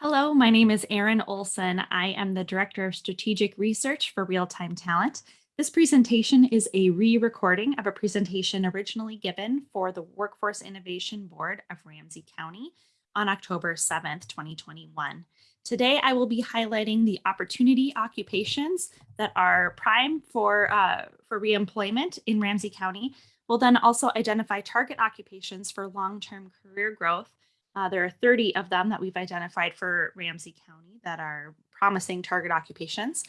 Hello, my name is Erin Olson. I am the Director of Strategic Research for Real-Time Talent. This presentation is a re-recording of a presentation originally given for the Workforce Innovation Board of Ramsey County on October 7th, 2021. Today, I will be highlighting the opportunity occupations that are prime for, uh, for reemployment in Ramsey County. We'll then also identify target occupations for long-term career growth uh, there are 30 of them that we've identified for Ramsey County that are promising target occupations.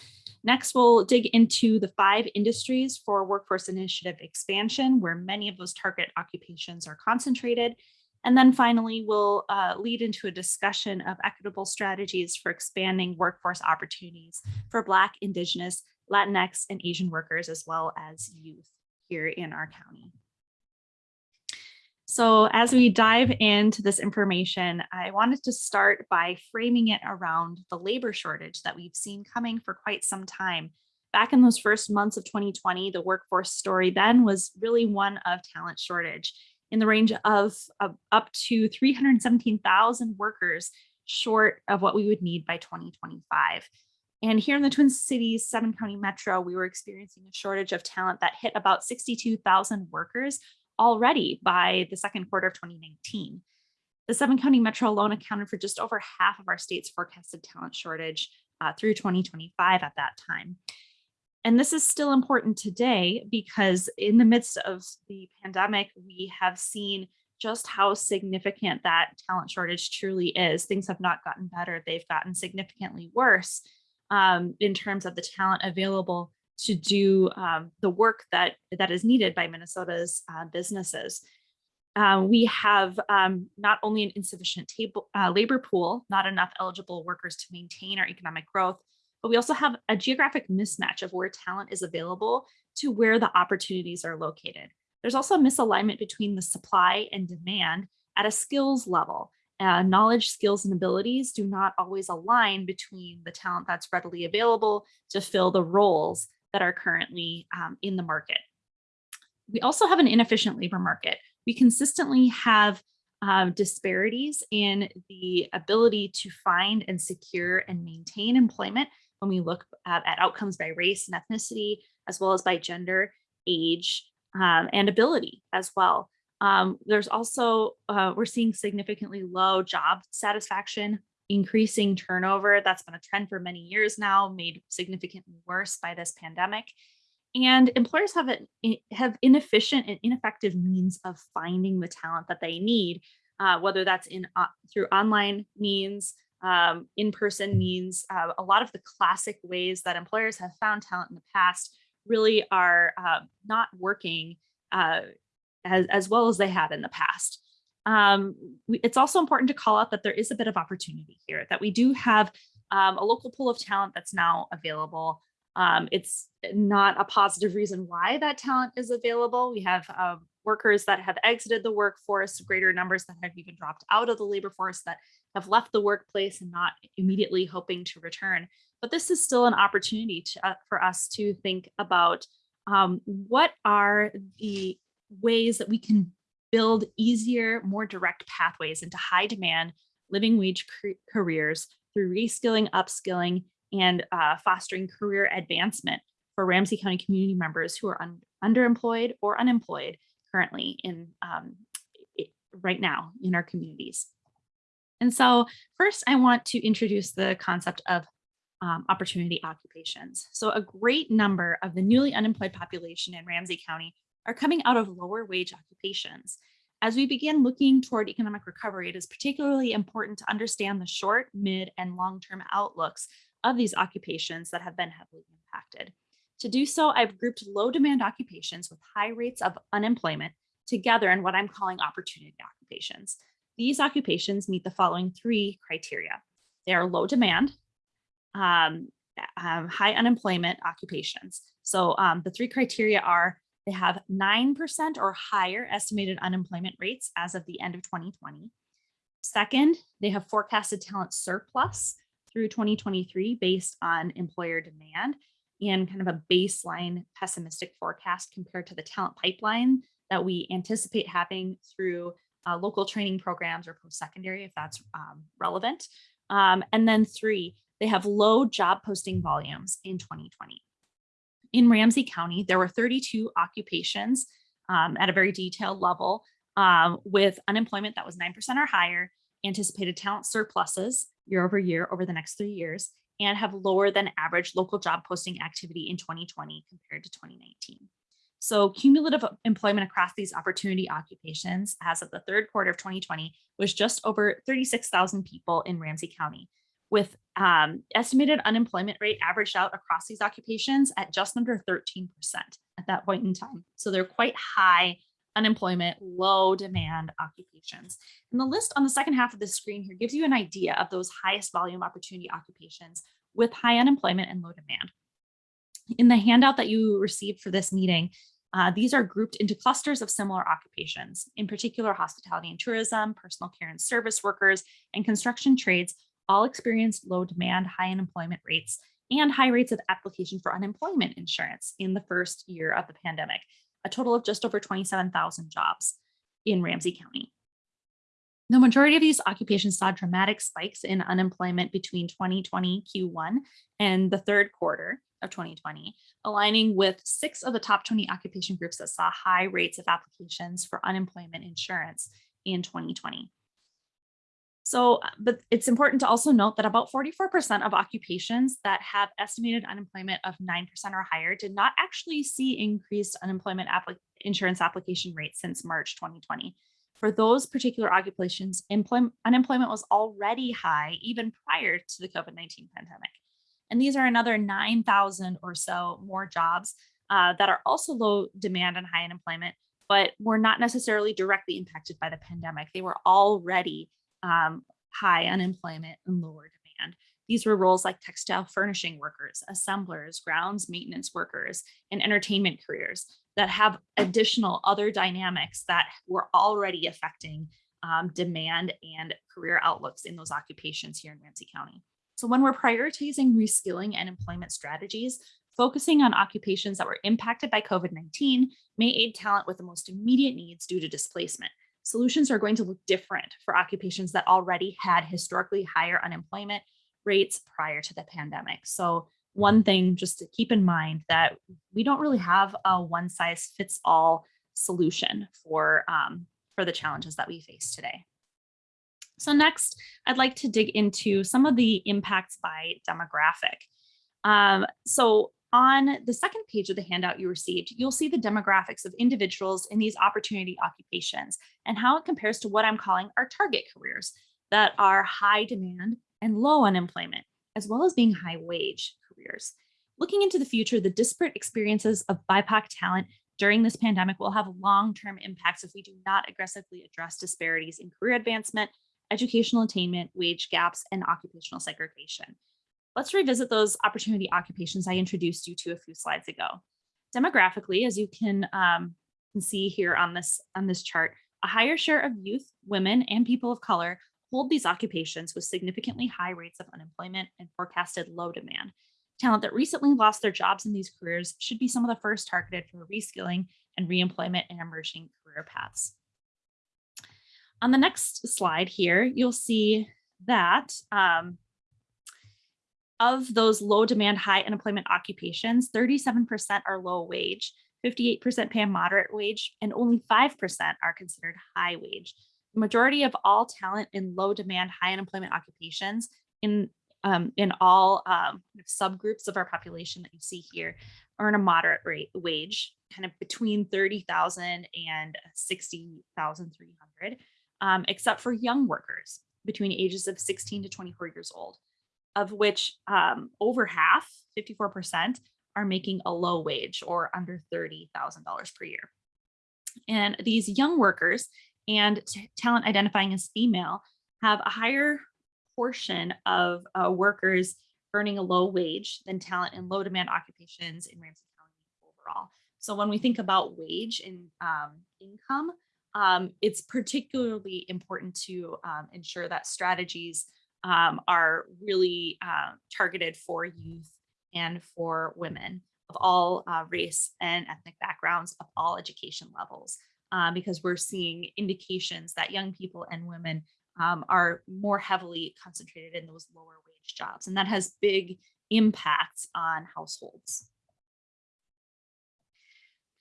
Next, we'll dig into the five industries for workforce initiative expansion, where many of those target occupations are concentrated. And then finally, we'll uh, lead into a discussion of equitable strategies for expanding workforce opportunities for Black, Indigenous, Latinx, and Asian workers, as well as youth here in our county. So as we dive into this information, I wanted to start by framing it around the labor shortage that we've seen coming for quite some time. Back in those first months of 2020, the workforce story then was really one of talent shortage in the range of, of up to 317,000 workers short of what we would need by 2025. And here in the Twin Cities, seven county metro, we were experiencing a shortage of talent that hit about 62,000 workers already by the second quarter of 2019. The seven county metro alone accounted for just over half of our state's forecasted talent shortage uh, through 2025 at that time. And this is still important today because in the midst of the pandemic, we have seen just how significant that talent shortage truly is. Things have not gotten better, they've gotten significantly worse um, in terms of the talent available to do um, the work that that is needed by Minnesota's uh, businesses. Uh, we have um, not only an insufficient table, uh, labor pool, not enough eligible workers to maintain our economic growth, but we also have a geographic mismatch of where talent is available to where the opportunities are located. There's also a misalignment between the supply and demand at a skills level. Uh, knowledge, skills, and abilities do not always align between the talent that's readily available to fill the roles that are currently um, in the market. We also have an inefficient labor market. We consistently have uh, disparities in the ability to find and secure and maintain employment when we look at, at outcomes by race and ethnicity, as well as by gender, age, um, and ability as well. Um, there's also, uh, we're seeing significantly low job satisfaction increasing turnover. That's been a trend for many years now, made significantly worse by this pandemic. And employers have, have inefficient and ineffective means of finding the talent that they need, uh, whether that's in uh, through online means, um, in-person means. Uh, a lot of the classic ways that employers have found talent in the past really are uh, not working uh, as, as well as they had in the past um, it's also important to call out that there is a bit of opportunity here, that we do have um, a local pool of talent that's now available. Um, it's not a positive reason why that talent is available. We have uh, workers that have exited the workforce, greater numbers that have even dropped out of the labor force that have left the workplace and not immediately hoping to return. But this is still an opportunity to, uh, for us to think about um, what are the ways that we can build easier, more direct pathways into high demand living wage careers through reskilling, upskilling, and uh, fostering career advancement for Ramsey County community members who are un underemployed or unemployed currently in um, right now in our communities. And so first I want to introduce the concept of um, opportunity occupations. So a great number of the newly unemployed population in Ramsey County are coming out of lower wage occupations. As we begin looking toward economic recovery, it is particularly important to understand the short, mid, and long-term outlooks of these occupations that have been heavily impacted. To do so, I've grouped low demand occupations with high rates of unemployment together in what I'm calling opportunity occupations. These occupations meet the following three criteria. They are low demand, um, um, high unemployment occupations. So um, the three criteria are they have 9% or higher estimated unemployment rates as of the end of 2020. Second, they have forecasted talent surplus through 2023 based on employer demand and kind of a baseline pessimistic forecast compared to the talent pipeline that we anticipate having through uh, local training programs or post-secondary if that's um, relevant. Um, and then three, they have low job posting volumes in 2020. In Ramsey County, there were 32 occupations um, at a very detailed level um, with unemployment that was 9% or higher, anticipated talent surpluses year over year over the next three years, and have lower than average local job posting activity in 2020 compared to 2019. So cumulative employment across these opportunity occupations as of the third quarter of 2020 was just over 36,000 people in Ramsey County, with um, estimated unemployment rate averaged out across these occupations at just under 13% at that point in time. So they're quite high unemployment, low demand occupations. And the list on the second half of the screen here gives you an idea of those highest volume opportunity occupations with high unemployment and low demand. In the handout that you received for this meeting, uh, these are grouped into clusters of similar occupations, in particular hospitality and tourism, personal care and service workers, and construction trades all experienced low demand, high unemployment rates, and high rates of application for unemployment insurance in the first year of the pandemic, a total of just over 27,000 jobs in Ramsey County. The majority of these occupations saw dramatic spikes in unemployment between 2020 Q1 and the third quarter of 2020, aligning with six of the top 20 occupation groups that saw high rates of applications for unemployment insurance in 2020. So, uh, but it's important to also note that about 44% of occupations that have estimated unemployment of 9% or higher did not actually see increased unemployment insurance application rates since March 2020. For those particular occupations, unemployment was already high even prior to the COVID-19 pandemic. And these are another 9,000 or so more jobs uh, that are also low demand and high unemployment, but were not necessarily directly impacted by the pandemic. They were already um, high unemployment and lower demand. These were roles like textile furnishing workers, assemblers, grounds maintenance workers, and entertainment careers that have additional other dynamics that were already affecting um, demand and career outlooks in those occupations here in Ramsey County. So when we're prioritizing reskilling and employment strategies, focusing on occupations that were impacted by COVID-19 may aid talent with the most immediate needs due to displacement solutions are going to look different for occupations that already had historically higher unemployment rates prior to the pandemic. So one thing just to keep in mind that we don't really have a one size fits all solution for, um, for the challenges that we face today. So next, I'd like to dig into some of the impacts by demographic. Um, so on the second page of the handout you received, you'll see the demographics of individuals in these opportunity occupations and how it compares to what I'm calling our target careers that are high demand and low unemployment, as well as being high wage careers. Looking into the future, the disparate experiences of BIPOC talent during this pandemic will have long-term impacts if we do not aggressively address disparities in career advancement, educational attainment, wage gaps, and occupational segregation. Let's revisit those opportunity occupations I introduced you to a few slides ago. Demographically, as you can, um, see here on this, on this chart, a higher share of youth, women, and people of color hold these occupations with significantly high rates of unemployment and forecasted low demand. Talent that recently lost their jobs in these careers should be some of the first targeted for reskilling and reemployment in emerging career paths. On the next slide here, you'll see that um, of those low demand, high unemployment occupations, 37% are low wage, 58% pay a moderate wage, and only 5% are considered high wage. The majority of all talent in low demand, high unemployment occupations in um, in all um, subgroups of our population that you see here earn a moderate rate wage, kind of between 30,000 and 60,300, um, except for young workers between ages of 16 to 24 years old of which um, over half, 54%, are making a low wage or under $30,000 per year. And these young workers and talent identifying as female have a higher portion of uh, workers earning a low wage than talent in low demand occupations in Ramsey County overall. So when we think about wage and um, income, um, it's particularly important to um, ensure that strategies um, are really uh, targeted for youth and for women of all uh, race and ethnic backgrounds of all education levels uh, because we're seeing indications that young people and women um, are more heavily concentrated in those lower wage jobs. And that has big impacts on households.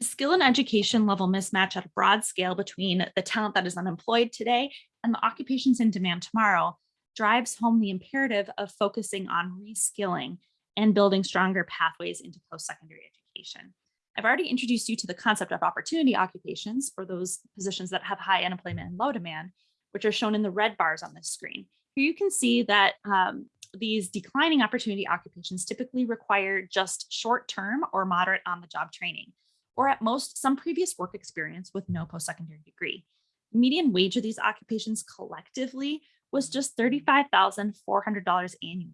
The skill and education level mismatch at a broad scale between the talent that is unemployed today and the occupations in demand tomorrow drives home the imperative of focusing on reskilling and building stronger pathways into post-secondary education. I've already introduced you to the concept of opportunity occupations or those positions that have high unemployment and low demand, which are shown in the red bars on this screen. Here you can see that um, these declining opportunity occupations typically require just short-term or moderate on-the-job training, or at most some previous work experience with no post-secondary degree. Median wage of these occupations collectively was just $35,400 annually,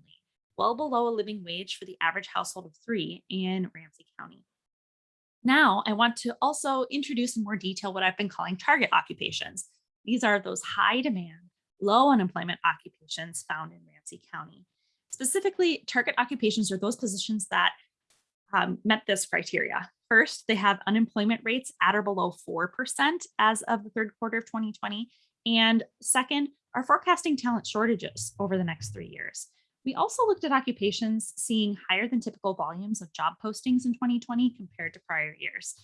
well below a living wage for the average household of three in Ramsey County. Now, I want to also introduce in more detail what I've been calling target occupations. These are those high demand, low unemployment occupations found in Ramsey County. Specifically, target occupations are those positions that um, met this criteria. First, they have unemployment rates at or below 4% as of the third quarter of 2020. And second, are forecasting talent shortages over the next three years. We also looked at occupations seeing higher than typical volumes of job postings in 2020 compared to prior years.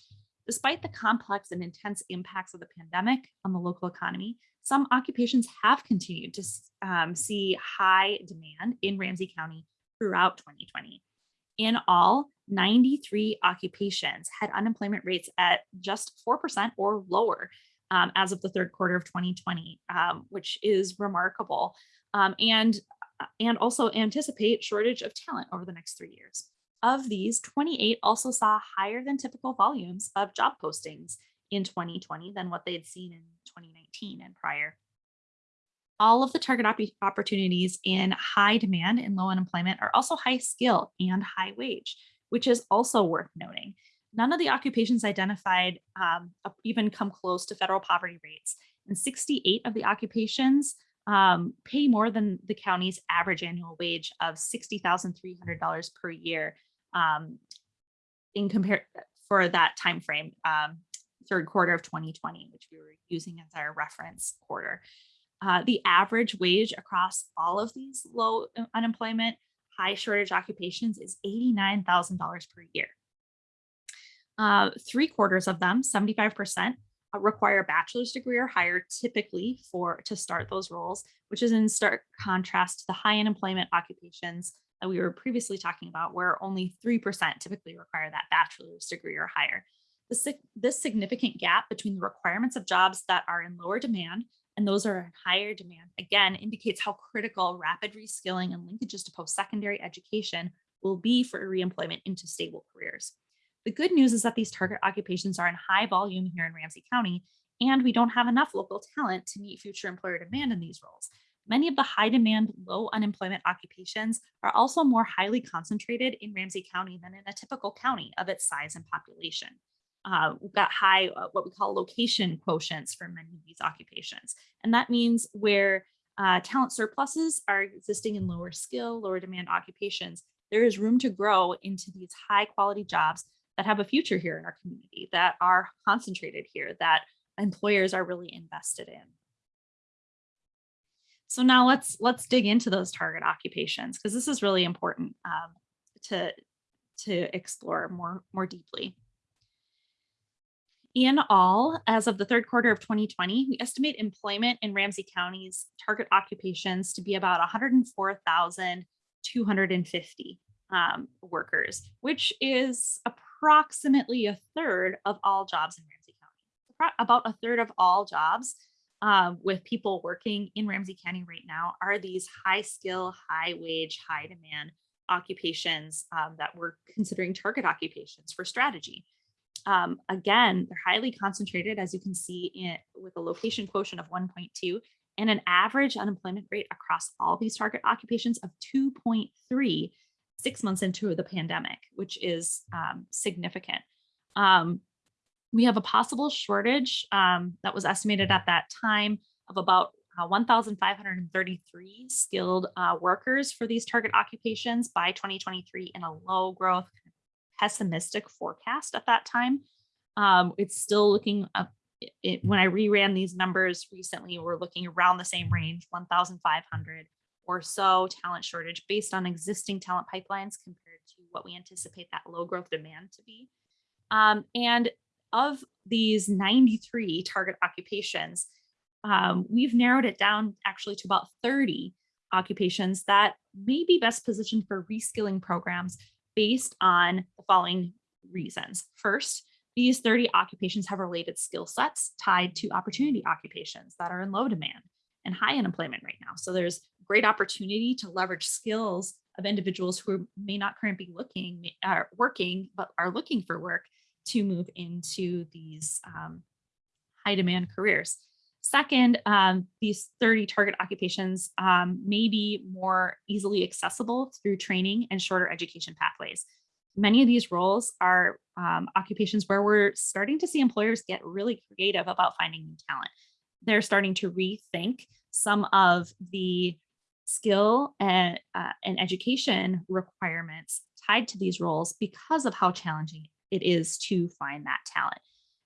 Despite the complex and intense impacts of the pandemic on the local economy, some occupations have continued to um, see high demand in Ramsey County throughout 2020. In all, 93 occupations had unemployment rates at just 4% or lower um, as of the third quarter of 2020, um, which is remarkable. Um, and uh, and also anticipate shortage of talent over the next three years. Of these, 28 also saw higher than typical volumes of job postings in 2020 than what they had seen in 2019 and prior. All of the target op opportunities in high demand and low unemployment are also high skill and high wage, which is also worth noting. None of the occupations identified um, even come close to federal poverty rates, and 68 of the occupations um, pay more than the county's average annual wage of $60,300 per year um, in compare for that time frame, um, third quarter of 2020, which we were using as our reference quarter. Uh, the average wage across all of these low uh, unemployment, high shortage occupations is $89,000 per year. Uh, three quarters of them, 75%, uh, require a bachelor's degree or higher typically for to start those roles, which is in stark contrast to the high unemployment occupations that we were previously talking about, where only 3% typically require that bachelor's degree or higher. This, this significant gap between the requirements of jobs that are in lower demand and those are in higher demand, again, indicates how critical rapid reskilling and linkages to post-secondary education will be for reemployment into stable careers. The good news is that these target occupations are in high volume here in Ramsey County, and we don't have enough local talent to meet future employer demand in these roles. Many of the high demand, low unemployment occupations are also more highly concentrated in Ramsey County than in a typical county of its size and population. Uh, we've got high, uh, what we call location quotients for many of these occupations. And that means where uh, talent surpluses are existing in lower skill, lower demand occupations, there is room to grow into these high quality jobs that have a future here in our community, that are concentrated here, that employers are really invested in. So now let's let's dig into those target occupations because this is really important um, to to explore more more deeply. In all, as of the third quarter of 2020, we estimate employment in Ramsey County's target occupations to be about 104,250 um, workers, which is approximately a third of all jobs in Ramsey County. About a third of all jobs um, with people working in Ramsey County right now are these high skill, high wage, high demand occupations um, that we're considering target occupations for strategy. Um, again, they're highly concentrated, as you can see, in, with a location quotient of 1.2 and an average unemployment rate across all these target occupations of 2.3 six months into the pandemic, which is um, significant. Um, we have a possible shortage um, that was estimated at that time of about uh, 1,533 skilled uh, workers for these target occupations by 2023 in a low growth pessimistic forecast at that time. Um, it's still looking uh, it- when I reran these numbers recently, we're looking around the same range, one thousand five hundred or so talent shortage based on existing talent pipelines compared to what we anticipate that low growth demand to be. Um, and of these 93 target occupations, um, we've narrowed it down actually to about 30 occupations that may be best positioned for reskilling programs based on the following reasons. First, these 30 occupations have related skill sets tied to opportunity occupations that are in low demand and high unemployment right now. So there's great opportunity to leverage skills of individuals who may not currently be looking, are working, but are looking for work to move into these um, high demand careers. Second, um, these 30 target occupations um, may be more easily accessible through training and shorter education pathways. Many of these roles are um, occupations where we're starting to see employers get really creative about finding new talent. They're starting to rethink some of the skill and, uh, and education requirements tied to these roles because of how challenging it is to find that talent.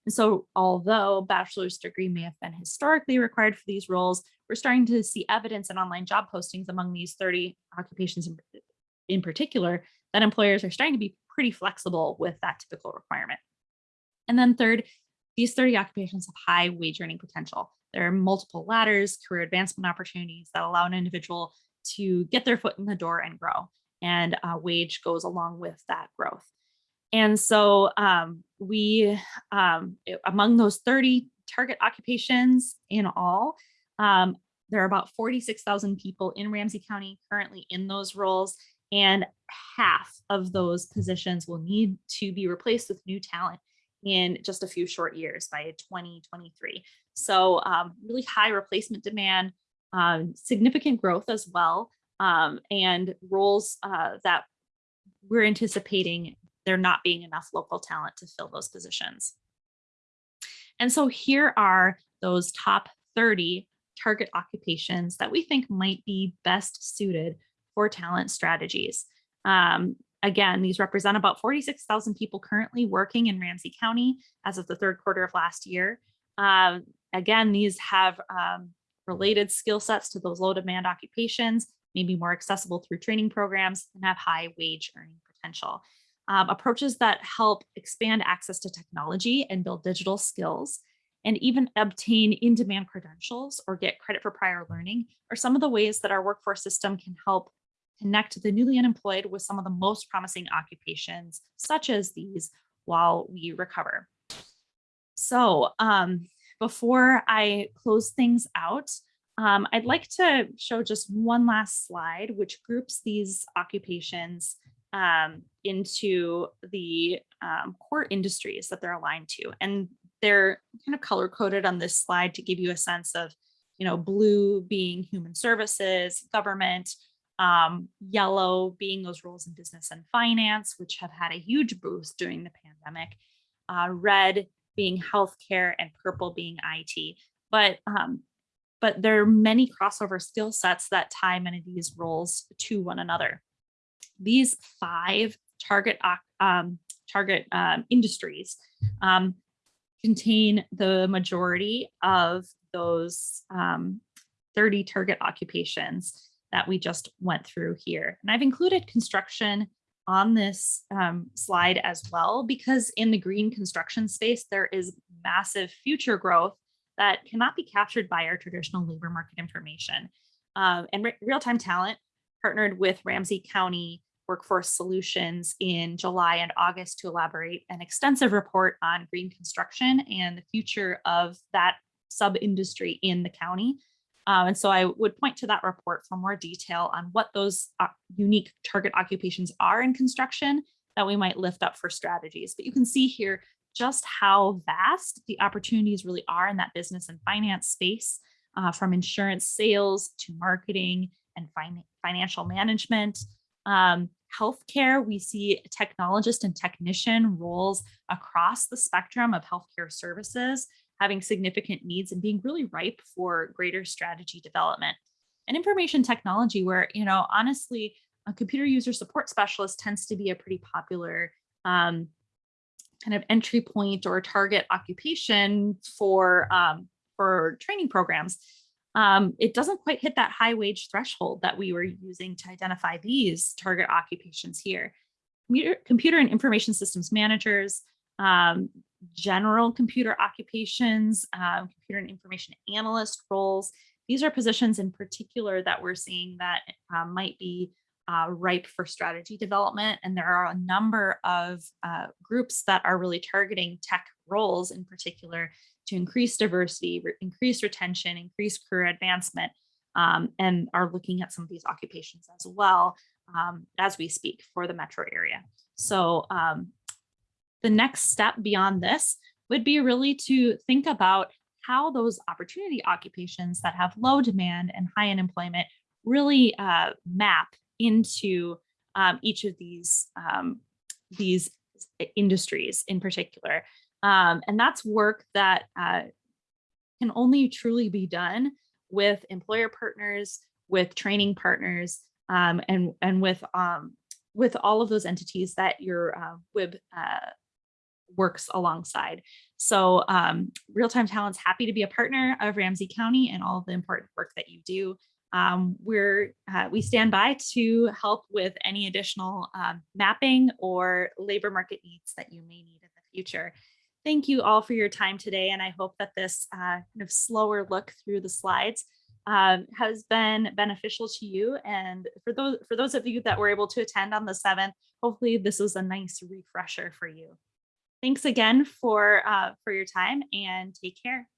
And so although bachelor's degree may have been historically required for these roles, we're starting to see evidence in online job postings among these 30 occupations in, in particular that employers are starting to be pretty flexible with that typical requirement. And then third, these 30 occupations have high wage earning potential. There are multiple ladders, career advancement opportunities that allow an individual to get their foot in the door and grow. And uh, wage goes along with that growth. And so um, we, um, among those 30 target occupations in all, um, there are about 46,000 people in Ramsey County currently in those roles, and half of those positions will need to be replaced with new talent in just a few short years by 2023. So um, really high replacement demand, um, significant growth as well, um, and roles uh, that we're anticipating there not being enough local talent to fill those positions. And so here are those top 30 target occupations that we think might be best suited for talent strategies. Um, again, these represent about 46,000 people currently working in Ramsey County as of the third quarter of last year. Um, again, these have um, related skill sets to those low demand occupations, maybe more accessible through training programs and have high wage earning potential. Um, approaches that help expand access to technology and build digital skills and even obtain in-demand credentials or get credit for prior learning are some of the ways that our workforce system can help connect the newly unemployed with some of the most promising occupations, such as these, while we recover. So um, before I close things out, um, I'd like to show just one last slide, which groups these occupations um, into the um, core industries that they're aligned to. And they're kind of color coded on this slide to give you a sense of, you know, blue being human services, government, um, yellow being those roles in business and finance, which have had a huge boost during the pandemic, uh, red being healthcare and purple being IT. But um, but there are many crossover skill sets that tie many of these roles to one another. These five target um, target um, industries um, contain the majority of those um, 30 target occupations that we just went through here. And I've included construction on this um, slide as well, because in the green construction space, there is massive future growth that cannot be captured by our traditional labor market information. Um, and re real-time talent partnered with Ramsey County Workforce Solutions in July and August to elaborate an extensive report on green construction and the future of that sub-industry in the county. Um, and so I would point to that report for more detail on what those uh, unique target occupations are in construction that we might lift up for strategies. But you can see here just how vast the opportunities really are in that business and finance space, uh, from insurance sales to marketing and fin financial management. Um, healthcare, we see technologist and technician roles across the spectrum of healthcare services having significant needs and being really ripe for greater strategy development. And information technology where, you know, honestly, a computer user support specialist tends to be a pretty popular um, kind of entry point or target occupation for um, for training programs, um, it doesn't quite hit that high wage threshold that we were using to identify these target occupations here. Computer, computer and information systems managers, um, general computer occupations, um, computer and information analyst roles. These are positions in particular that we're seeing that uh, might be uh, ripe for strategy development. And there are a number of uh, groups that are really targeting tech roles in particular to increase diversity, re increase retention, increase career advancement, um, and are looking at some of these occupations as well um, as we speak for the metro area. So um, the next step beyond this would be really to think about how those opportunity occupations that have low demand and high unemployment really uh, map into um, each of these um, these industries in particular. Um, and that's work that uh, can only truly be done with employer partners, with training partners, um, and, and with, um, with all of those entities that your uh, WIB uh, works alongside. So um, Real-Time Talent's happy to be a partner of Ramsey County and all the important work that you do. Um, we're, uh, we stand by to help with any additional um, mapping or labor market needs that you may need in the future. Thank you all for your time today, and I hope that this uh, kind of slower look through the slides um, has been beneficial to you. And for those for those of you that were able to attend on the 7th, hopefully this was a nice refresher for you. Thanks again for uh, for your time and take care.